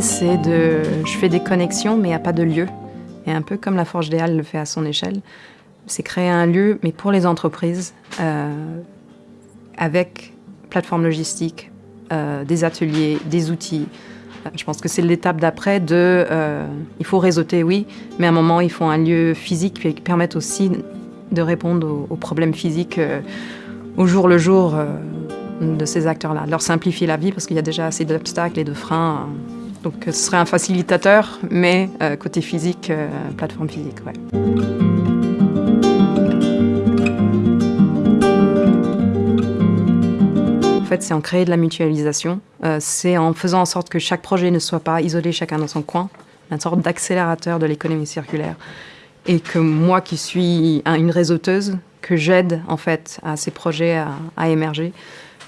c'est de... Je fais des connexions, mais il n'y a pas de lieu. Et un peu comme la Forge des Halles le fait à son échelle, c'est créer un lieu, mais pour les entreprises, euh, avec plateforme logistique, euh, des ateliers, des outils. Euh, je pense que c'est l'étape d'après de... il faut réseauter, oui, mais à un moment, il faut un lieu physique qui permette aussi de répondre aux, problèmes physiques au jour le jour de ces acteurs-là, leur simplifier la vie parce qu'il y a déjà assez d'obstacles et de freins. Donc ce serait un facilitateur, mais côté physique, plateforme physique, ouais. fait, c'est en créer de la mutualisation. Euh, c'est en faisant en sorte que chaque projet ne soit pas isolé chacun dans son coin, une sorte d'accélérateur de l'économie circulaire. Et que moi, qui suis une réseauteuse, que j'aide en fait à ces projets à, émerger,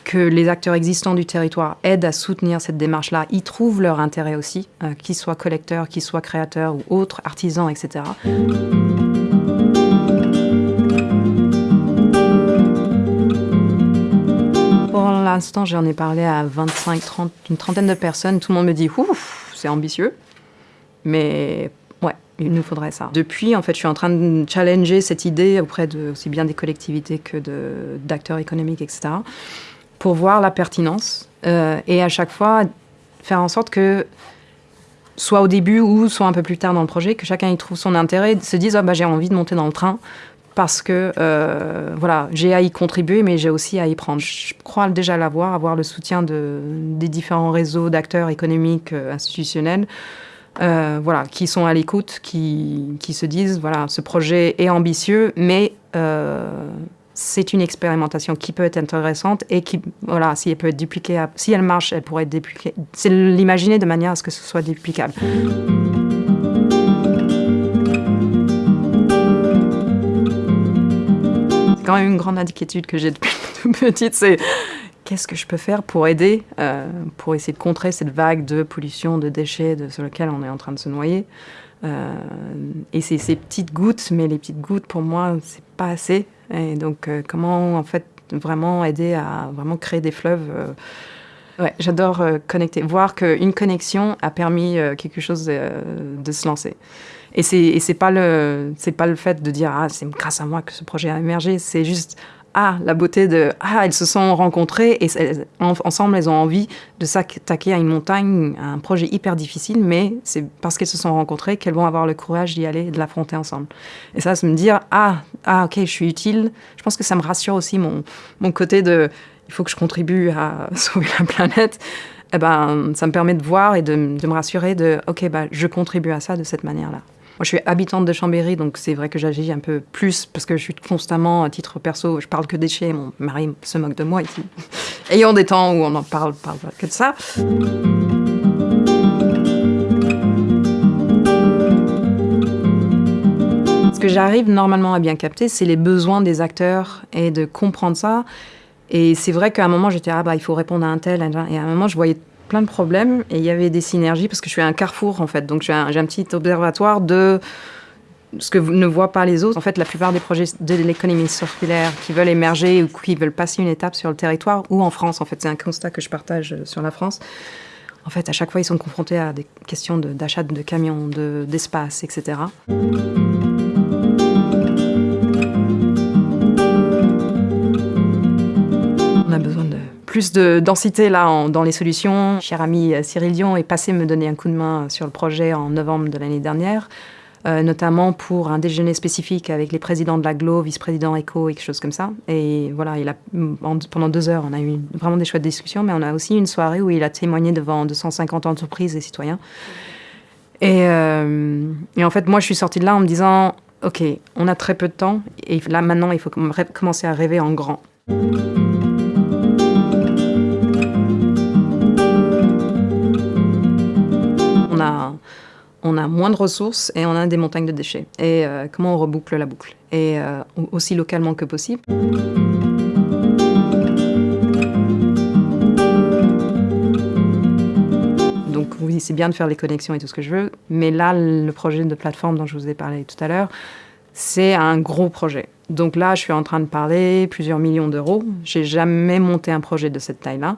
que les acteurs existants du territoire aident à soutenir cette démarche-là, y trouvent leur intérêt aussi, euh, qu'ils soient collecteurs, qu'ils soient créateurs ou autres, artisans, etc. l'instant, j'en ai parlé à 25, 30, une trentaine de personnes. Tout le monde me dit, ouf, c'est ambitieux. Mais ouais, il nous faudrait ça. Depuis, en fait, je suis en train de challenger cette idée auprès de aussi bien des collectivités que d'acteurs économiques, etc., pour voir la pertinence. Euh, et à chaque fois, faire en sorte que soit au début ou soit un peu plus tard dans le projet, que chacun y trouve son intérêt, se dise oh, bah, j'ai envie de monter dans le train parce que euh, voilà, j'ai à y contribuer, mais j'ai aussi à y prendre. Je crois déjà l'avoir, avoir le soutien de, des différents réseaux d'acteurs économiques, euh, institutionnels, voilà, qui sont à l'écoute, qui, qui, se disent voilà, ce projet est ambitieux, mais c'est une expérimentation qui peut être intéressante et qui, voilà, si elle peut être dupliquée, si elle marche, elle pourrait être dupliquée. C'est l'imaginer de manière à ce que ce soit duplicable. quand même une grande inquiétude que j'ai depuis toute petite, c'est qu'est-ce que je peux faire pour aider, euh, pour essayer de contrer cette vague de pollution, de déchets sur lequel on est en train de se noyer. Euh, et c'est ces petites gouttes, mais les petites gouttes, pour moi, c'est pas assez. Et donc, euh, comment, en fait, vraiment aider à vraiment créer des fleuves Ouais, j'adore connecter, voir qu'une connexion a permis quelque chose de se lancer. Et c'est pas pas le fait de dire ah c'est grâce à moi que ce projet a émergé, c'est juste ah la beauté de ah elles se sont rencontrées et ensemble elles ont envie de s'attaquer à une montagne, à un projet hyper difficile, mais c'est parce qu'elles se sont rencontrées qu'elles vont avoir le courage d'y aller, de l'affronter ensemble. Et ça, c'est me dire ah ah ok je suis utile. Je pense que ça me rassure aussi mon mon côté de il faut que je contribue à sauver la planète. Eh ben, ça me permet de voir et de, de me rassurer de ok bah je contribue à ça de cette manière-là. Moi, je suis habitante de Chambéry, donc c'est vrai que j'agis un peu plus parce que je suis constamment, à titre perso, je parle que déchets. Mon mari se moque de moi ici. Ayant des temps où on en parle, parle que de ça. Ce que j'arrive normalement à bien capter, c'est les besoins des acteurs et de comprendre ça. Et c'est vrai qu'à un moment, j'étais, ah bah, il faut répondre à un tel, et à un moment, je voyais plein de problèmes et il y avait des synergies parce que je suis un carrefour en fait. Donc j'ai un, un, petit observatoire de ce que ne voient pas les autres. En fait, la plupart des projets de l'économie circulaire qui veulent émerger ou qui veulent passer une étape sur le territoire ou en France, en fait, c'est un constat que je partage euh, sur la France. En fait, à chaque fois, ils sont confrontés à des questions d'achat de, de, camions, d'espace, etc. plus de densité là dans les solutions. Cher ami euh, Cyril Dion est passé me donner un coup de main sur le projet en novembre de l'année dernière. Euh, notamment pour un déjeuner spécifique avec les présidents de l'aglo, vice-président ECO et quelque chose comme ça. Et voilà, il a, pendant deux heures, on a eu vraiment des chouettes discussions, mais on a aussi une soirée où il a témoigné devant 250 entreprises et citoyens. Et, euh, et en fait, moi, je suis sortie de là en me disant, OK, on a très peu de temps, et là, maintenant, il faut commencer à rêver en grand. On a moins de ressources et on a des montagnes de déchets. Et euh, comment on reboucle la boucle? Et euh, aussi localement que possible. Donc oui, c'est bien de faire les connexions et tout ce que je veux, mais là, le projet de plateforme dont je vous ai parlé tout à l'heure, c'est un gros projet. Donc là, je suis en train de parler plusieurs millions d'euros. J'ai jamais monté un projet de cette taille-là.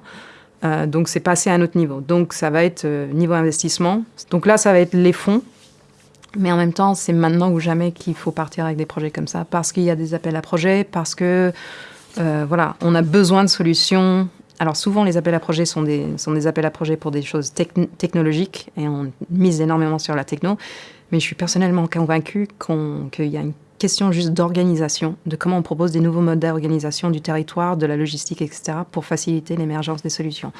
Euh, donc c'est passé à un autre niveau. Donc ça va être euh, niveau investissement. Donc là, ça va être les fonds. Mais en même temps, c'est maintenant ou jamais qu'il faut partir avec des projets comme ça, parce qu'il y a des appels à projets, parce que euh, voilà, on a besoin de solutions. Alors souvent, les appels à projets sont des, sont des appels à projets pour des choses technologiques, et on mise énormément sur la techno. Mais je suis personnellement convaincue qu'il y a une question juste d'organisation, de comment on propose des nouveaux modes d'organisation du territoire, de la logistique, etc., pour faciliter l'émergence des solutions.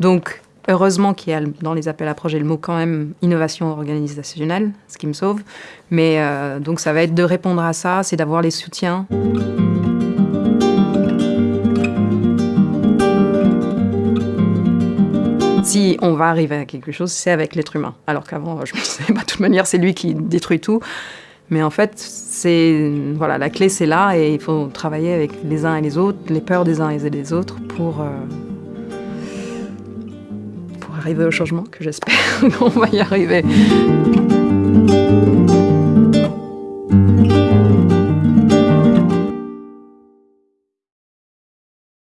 Donc, heureusement qu'il y a dans les appels à projets le mot quand même innovation organisationnelle, ce qui me sauve. Mais euh, donc, ça va être de répondre à ça, c'est d'avoir les soutiens. Si on va arriver à quelque chose, c'est avec l'être humain. Alors qu'avant, je me disais, bah, de toute manière, c'est lui qui détruit tout. Mais en fait, c'est voilà, la clé c'est là et il faut travailler avec les uns et les autres, les peurs des uns et des autres pour, euh, pour arriver au changement que j'espère qu'on va y arriver.